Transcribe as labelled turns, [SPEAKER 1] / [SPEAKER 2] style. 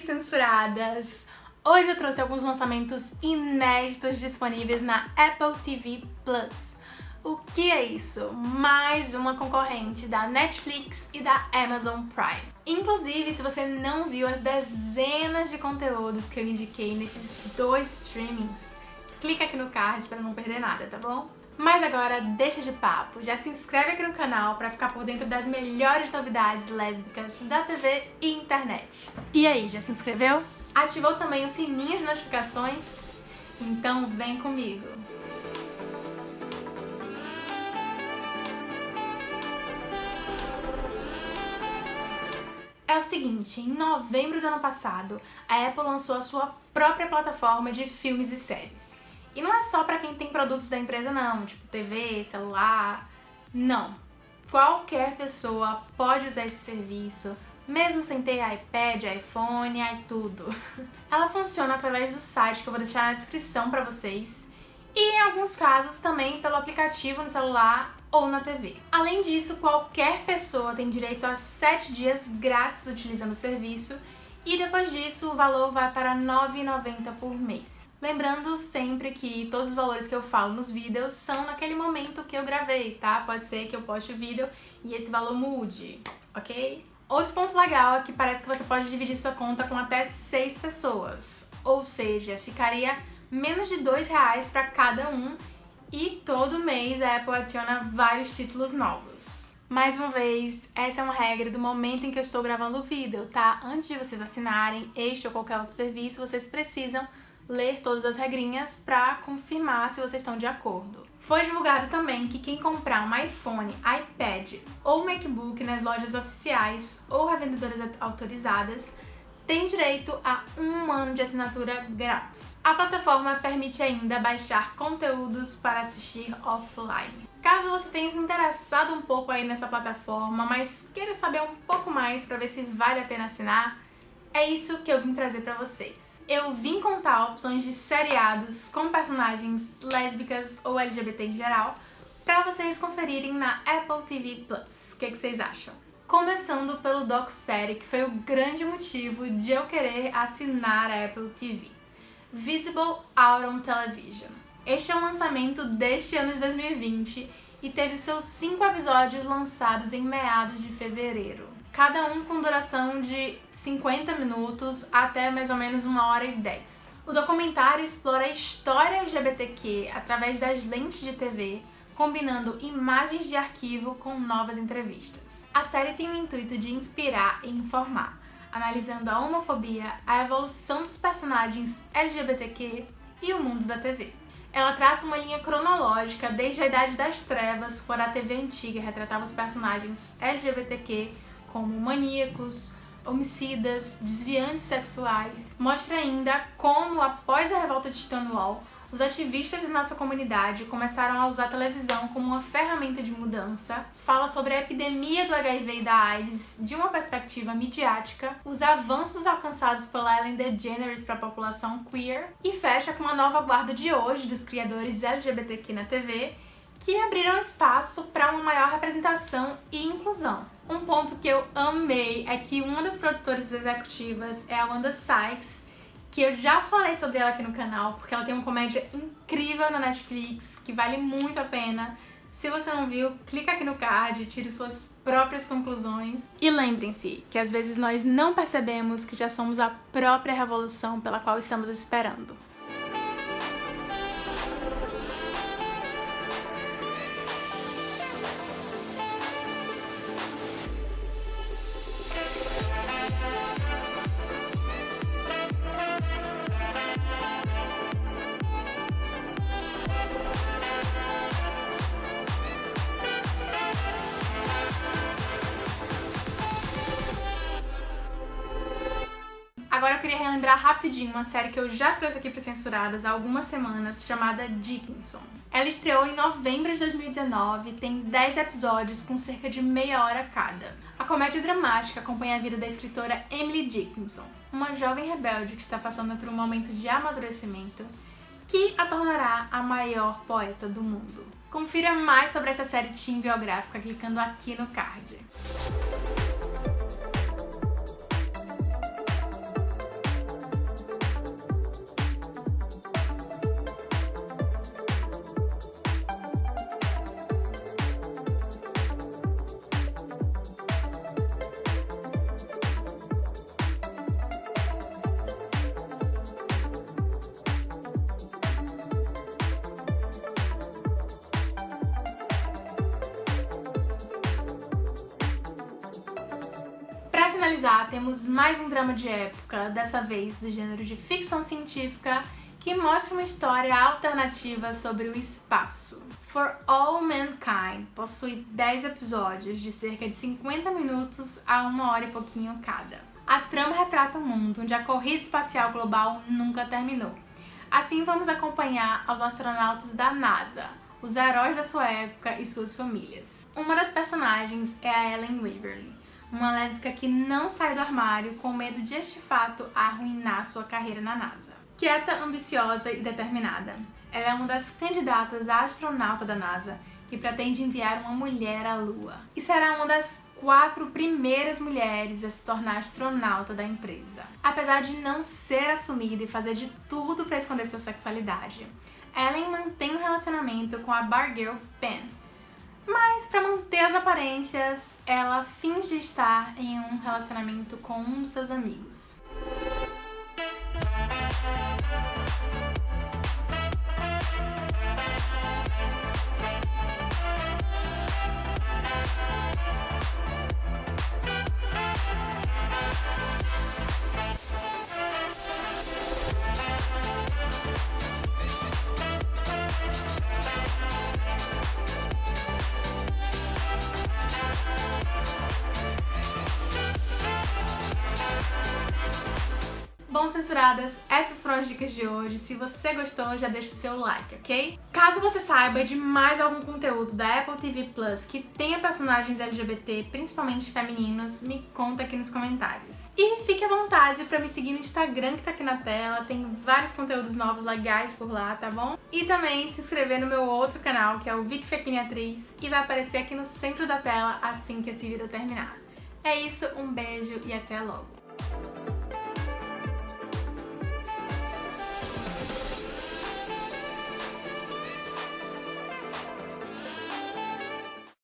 [SPEAKER 1] Censuradas! Hoje eu trouxe alguns lançamentos inéditos disponíveis na Apple TV Plus. O que é isso? Mais uma concorrente da Netflix e da Amazon Prime. Inclusive, se você não viu as dezenas de conteúdos que eu indiquei nesses dois streamings, clica aqui no card para não perder nada, tá bom? Mas agora deixa de papo, já se inscreve aqui no canal para ficar por dentro das melhores novidades lésbicas da TV e internet. E aí, já se inscreveu? Ativou também o sininho de notificações? Então vem comigo! É o seguinte, em novembro do ano passado, a Apple lançou a sua própria plataforma de filmes e séries. E não é só para quem tem produtos da empresa não, tipo TV, celular, não. Qualquer pessoa pode usar esse serviço, mesmo sem ter iPad, iPhone, e tudo. Ela funciona através do site que eu vou deixar na descrição para vocês e em alguns casos também pelo aplicativo no celular ou na TV. Além disso, qualquer pessoa tem direito a 7 dias grátis utilizando o serviço e depois disso o valor vai para R$ 9,90 por mês. Lembrando sempre que todos os valores que eu falo nos vídeos são naquele momento que eu gravei, tá? Pode ser que eu poste o vídeo e esse valor mude, ok? Outro ponto legal é que parece que você pode dividir sua conta com até 6 pessoas, ou seja, ficaria menos de dois reais para cada um e todo mês a Apple adiciona vários títulos novos. Mais uma vez, essa é uma regra do momento em que eu estou gravando o vídeo, tá? Antes de vocês assinarem este ou qualquer outro serviço, vocês precisam ler todas as regrinhas para confirmar se vocês estão de acordo. Foi divulgado também que quem comprar um iPhone, iPad ou MacBook nas lojas oficiais ou revendedoras autorizadas tem direito a um ano de assinatura grátis. A plataforma permite ainda baixar conteúdos para assistir offline. Caso você tenha se interessado um pouco aí nessa plataforma, mas queira saber um pouco mais para ver se vale a pena assinar, é isso que eu vim trazer para vocês. Eu vim contar opções de seriados com personagens lésbicas ou LGBT em geral para vocês conferirem na Apple TV+. Plus. O que, que vocês acham? Começando pelo doc-série, que foi o grande motivo de eu querer assinar a Apple TV. Visible Out on Television. Este é um lançamento deste ano de 2020 e teve seus cinco episódios lançados em meados de fevereiro cada um com duração de 50 minutos até mais ou menos uma hora e 10. O documentário explora a história LGBTQ através das lentes de TV, combinando imagens de arquivo com novas entrevistas. A série tem o intuito de inspirar e informar, analisando a homofobia, a evolução dos personagens LGBTQ e o mundo da TV. Ela traça uma linha cronológica desde a Idade das Trevas, quando a TV antiga retratava os personagens LGBTQ como maníacos, homicidas, desviantes sexuais. Mostra ainda como, após a revolta de Stonewall, os ativistas da nossa comunidade começaram a usar a televisão como uma ferramenta de mudança, fala sobre a epidemia do HIV e da AIDS de uma perspectiva midiática, os avanços alcançados pela Ellen DeGeneres para a população queer e fecha com a nova guarda de hoje dos criadores LGBTQ na TV que abriram espaço para uma maior representação e inclusão. Um ponto que eu amei é que uma das produtoras executivas é a Wanda Sykes, que eu já falei sobre ela aqui no canal, porque ela tem uma comédia incrível na Netflix, que vale muito a pena. Se você não viu, clica aqui no card, tire suas próprias conclusões. E lembrem-se que às vezes nós não percebemos que já somos a própria revolução pela qual estamos esperando. Eu queria relembrar rapidinho uma série que eu já trouxe aqui para Censuradas há algumas semanas, chamada Dickinson. Ela estreou em novembro de 2019 tem 10 episódios com cerca de meia hora cada. A comédia dramática acompanha a vida da escritora Emily Dickinson, uma jovem rebelde que está passando por um momento de amadurecimento que a tornará a maior poeta do mundo. Confira mais sobre essa série teen biográfica clicando aqui no card. Finalizar, temos mais um drama de época, dessa vez do gênero de ficção científica, que mostra uma história alternativa sobre o espaço. For All Mankind possui 10 episódios de cerca de 50 minutos a uma hora e pouquinho cada. A trama retrata um mundo onde a corrida espacial global nunca terminou. Assim vamos acompanhar os astronautas da NASA, os heróis da sua época e suas famílias. Uma das personagens é a Ellen Waverly, uma lésbica que não sai do armário com medo de este fato arruinar sua carreira na NASA. Quieta, ambiciosa e determinada, ela é uma das candidatas a astronauta da NASA e pretende enviar uma mulher à Lua. E será uma das quatro primeiras mulheres a se tornar astronauta da empresa. Apesar de não ser assumida e fazer de tudo para esconder sua sexualidade, Ellen mantém um relacionamento com a bargirl Pen. Mas para manter as aparências, ela finge estar em um relacionamento com um dos seus amigos. Bom, censuradas, essas foram as dicas de hoje. Se você gostou, já deixa o seu like, ok? Caso você saiba de mais algum conteúdo da Apple TV Plus que tenha personagens LGBT, principalmente femininos, me conta aqui nos comentários. E fique à vontade pra me seguir no Instagram que tá aqui na tela, tem vários conteúdos novos legais por lá, tá bom? E também se inscrever no meu outro canal, que é o Vic Fekini Atriz, e vai aparecer aqui no centro da tela assim que esse vídeo terminar. É isso, um beijo e até logo!